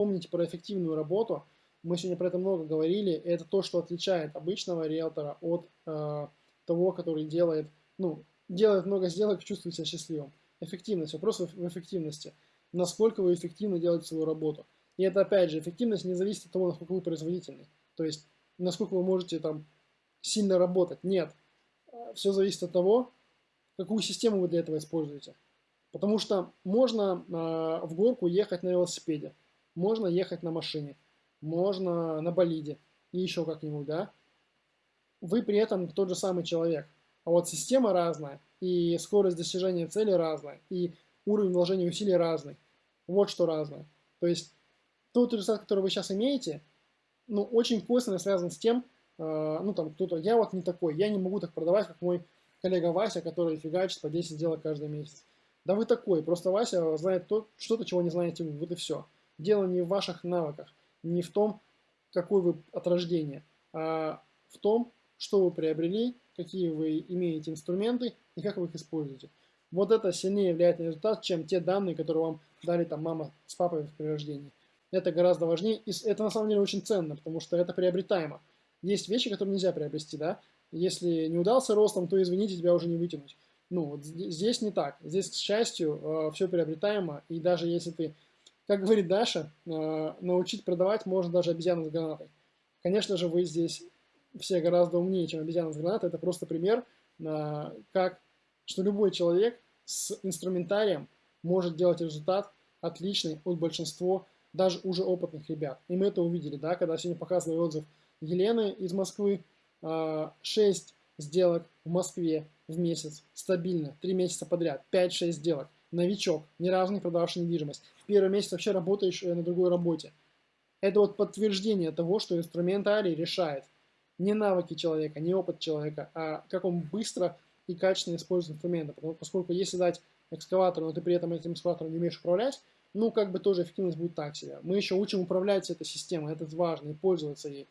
помните про эффективную работу, мы сегодня про это много говорили, это то, что отличает обычного риэлтора от э, того, который делает, ну, делает много сделок, чувствует себя счастливым. Эффективность, вопрос в эффективности. Насколько вы эффективно делаете свою работу. И это, опять же, эффективность не зависит от того, насколько вы производительны. То есть, насколько вы можете там сильно работать. Нет. Все зависит от того, какую систему вы для этого используете. Потому что можно э, в горку ехать на велосипеде, можно ехать на машине, можно на болиде и еще как-нибудь, да. Вы при этом тот же самый человек. А вот система разная, и скорость достижения цели разная, и уровень вложения усилий разный. Вот что разное. То есть тот результат, который вы сейчас имеете, ну, очень косвенно связан с тем, э, ну, там, кто-то, я вот не такой, я не могу так продавать, как мой коллега Вася, который фигачит по 10 сделок каждый месяц. Да вы такой, просто Вася знает то, что-то, чего не знаете вы, вот и все. Дело не в ваших навыках, не в том, какой вы от рождения, а в том, что вы приобрели, какие вы имеете инструменты и как вы их используете. Вот это сильнее влияет на результат, чем те данные, которые вам дали там мама с папой при рождении. Это гораздо важнее, и это на самом деле очень ценно, потому что это приобретаемо. Есть вещи, которые нельзя приобрести, да, если не удался ростом, то, извините, тебя уже не вытянуть. Ну, вот здесь не так. Здесь, к счастью, э, все приобретаемо, и даже если ты, как говорит Даша, э, научить продавать можно даже обезьяну с гранатой. Конечно же, вы здесь все гораздо умнее, чем обезьяна с гранатой. Это просто пример, э, как, что любой человек с инструментарием может делать результат отличный от большинства даже уже опытных ребят. И мы это увидели, да, когда сегодня показывали отзыв Елены из Москвы, 6 а, сделок в Москве в месяц, стабильно, 3 месяца подряд, 5-6 сделок. Новичок, ни разу не продававший недвижимость. В первый месяц вообще работаешь э, на другой работе. Это вот подтверждение того, что инструментарий решает не навыки человека, не опыт человека, а как он быстро и качественно использует инструменты. Поскольку если дать экскаватор, но ты при этом этим экскаватором не умеешь управлять, ну, как бы тоже эффективность будет так себе. Мы еще учим управлять этой системой, это важно, и пользоваться ей.